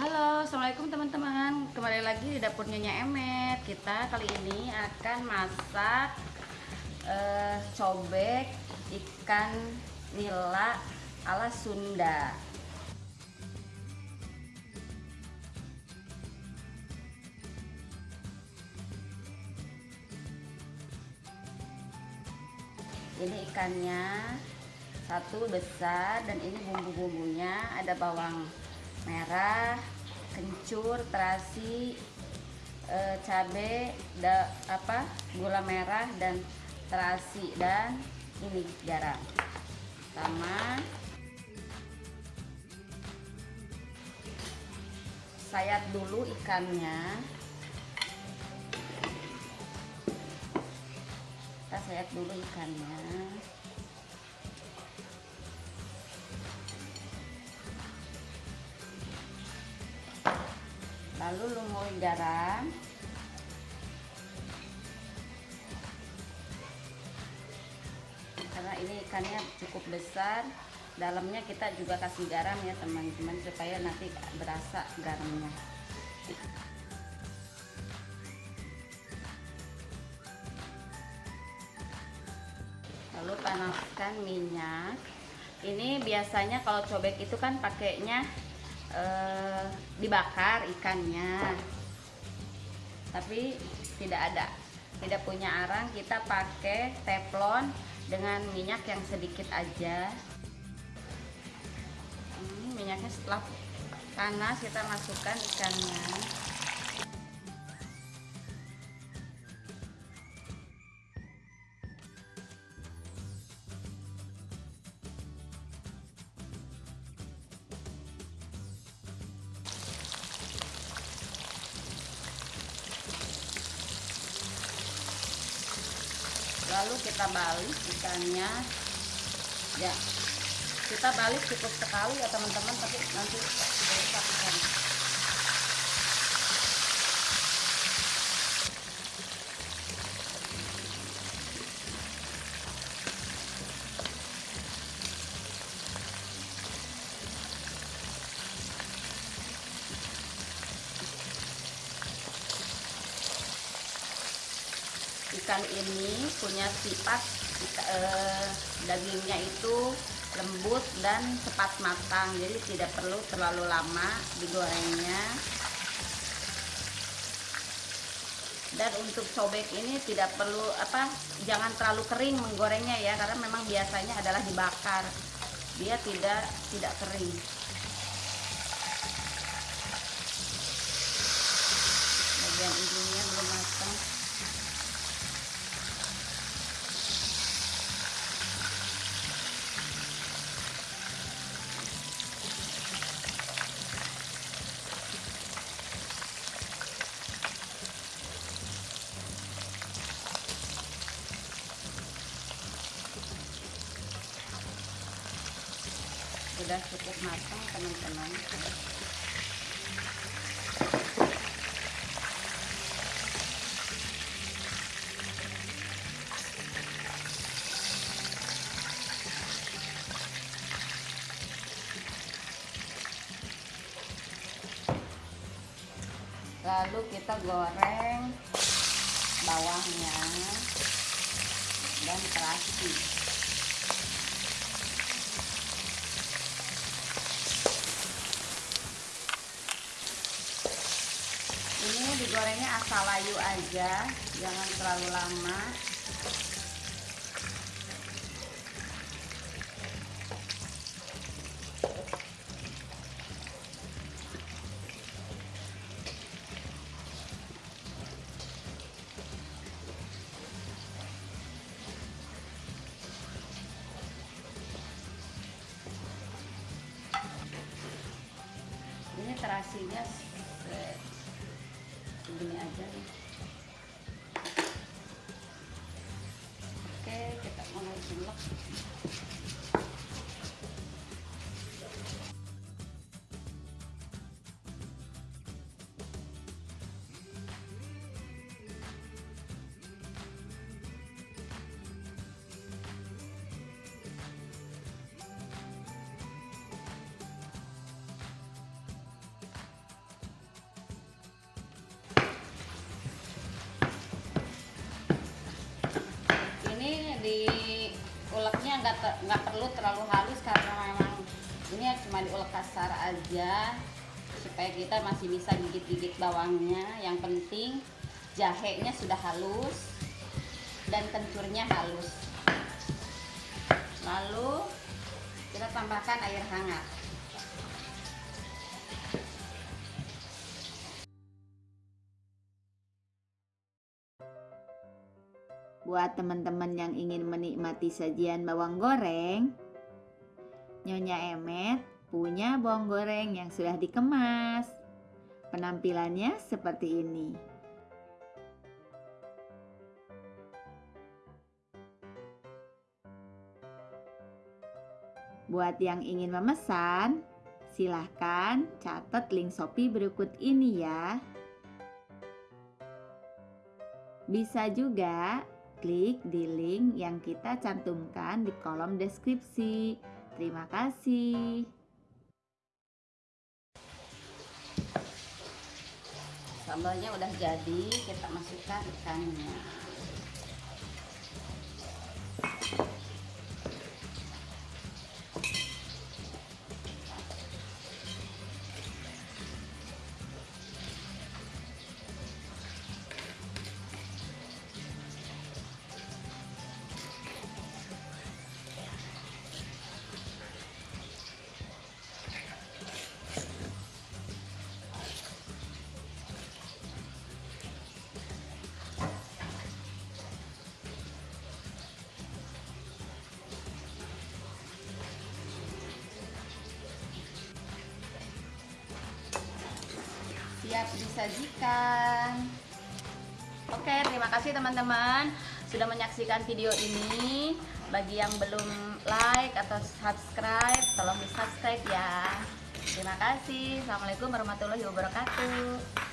Halo, Assalamualaikum teman-teman. Kembali lagi di dapur Nyonya Emet. Kita kali ini akan masak uh, Cobek ikan nila ala Sunda. Ini ikannya satu besar dan ini bumbu-bumbunya ada bawang merah kencur terasi e, cabe da, apa gula merah dan terasi dan ini garam. Sama. Sayat dulu ikannya. Kita sayat dulu ikannya lalu lumuri garam. Karena ini ikannya cukup besar dalamnya kita juga kasih garam ya teman-teman supaya nanti berasa garamnya. Lalu panaskan minyak. Ini biasanya kalau cobek itu kan pakainya eh, dibakar ikannya. Tapi tidak ada tidak punya arang kita pakai teflon dengan minyak yang sedikit aja. Ini minyaknya setelah panas kita masukkan ikannya lalu kita balik ikannya. Ya kita balik cukup sekali ya teman-teman tapi nanti ikan ikan ini punya sifat eh, dagingnya itu lembut dan cepat matang jadi tidak perlu terlalu lama digorengnya. Dan untuk cobek ini tidak perlu apa jangan terlalu kering menggorengnya ya karena memang biasanya adalah dibakar. Dia tidak tidak kering. Bagian ujungnya sudah cukup matang teman-teman. Lalu kita goreng bawangnya dan terasi ini asal layu aja jangan terlalu lama. Ini terasinya oke kita mulai ulek nggak nggak perlu terlalu halus karena memang ini cuma diulek kasar aja supaya kita masih bisa gigit-gigit bawangnya. Yang penting jahenya sudah halus dan kencurnya halus. Lalu kita tambahkan air hangat Buat teman-teman yang ingin menikmati sajian bawang goreng, Nyonya Emet punya bawang goreng yang sudah dikemas. Penampilannya seperti ini. Buat yang ingin memesan, silahkan catat link Shopee berikut ini ya. Bisa juga klik di link yang kita cantumkan di kolom deskripsi. Terima kasih. sambalnya udah jadi kita masukkan ikannya siap disajikan. Oke terima kasih teman-teman sudah menyaksikan video ini. Bagi yang belum like atau subscribe tolong di subscribe ya. Terima kasih. Assalamualaikum warahmatullahi wabarakatuh